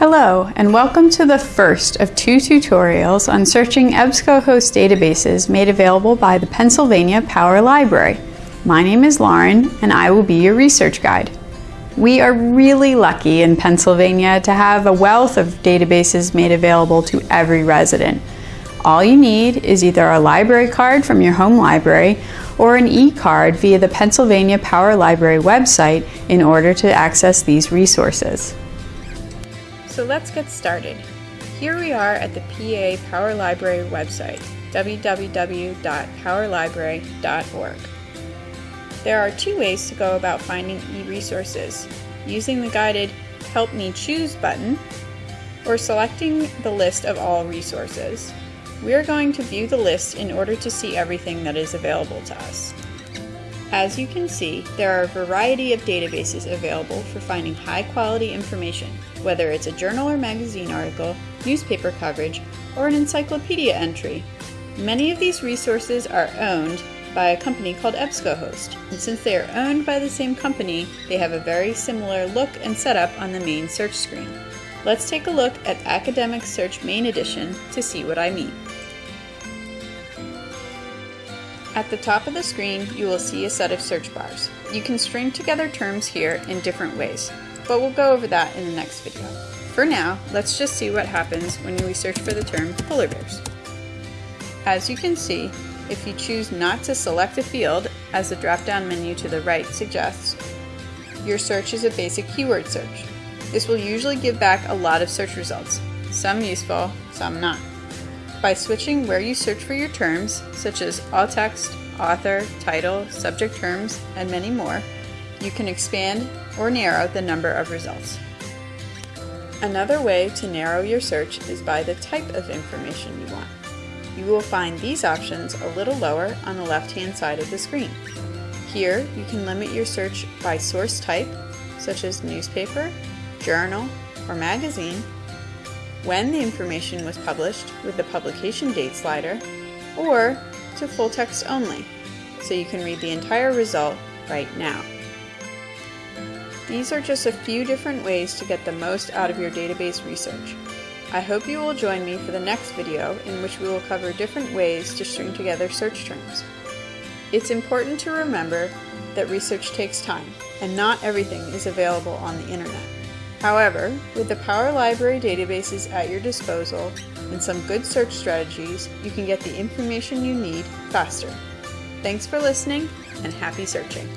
Hello, and welcome to the first of two tutorials on searching EBSCOhost databases made available by the Pennsylvania Power Library. My name is Lauren, and I will be your research guide. We are really lucky in Pennsylvania to have a wealth of databases made available to every resident. All you need is either a library card from your home library or an e-card via the Pennsylvania Power Library website in order to access these resources. So let's get started. Here we are at the PA Power Library website, www.powerlibrary.org. There are two ways to go about finding e-resources, using the guided Help Me Choose button, or selecting the list of all resources. We are going to view the list in order to see everything that is available to us. As you can see, there are a variety of databases available for finding high quality information, whether it's a journal or magazine article, newspaper coverage, or an encyclopedia entry. Many of these resources are owned by a company called EBSCOhost, and since they are owned by the same company, they have a very similar look and setup on the main search screen. Let's take a look at Academic Search Main Edition to see what I mean. At the top of the screen, you will see a set of search bars. You can string together terms here in different ways, but we'll go over that in the next video. For now, let's just see what happens when we search for the term polar bears. As you can see, if you choose not to select a field, as the drop-down menu to the right suggests, your search is a basic keyword search. This will usually give back a lot of search results, some useful, some not. By switching where you search for your terms, such as all text, author, title, subject terms, and many more, you can expand or narrow the number of results. Another way to narrow your search is by the type of information you want. You will find these options a little lower on the left-hand side of the screen. Here, you can limit your search by source type, such as newspaper, journal, or magazine, when the information was published with the publication date slider, or to full text only, so you can read the entire result right now. These are just a few different ways to get the most out of your database research. I hope you will join me for the next video in which we will cover different ways to string together search terms. It's important to remember that research takes time, and not everything is available on the internet. However, with the Power Library databases at your disposal and some good search strategies, you can get the information you need faster. Thanks for listening and happy searching!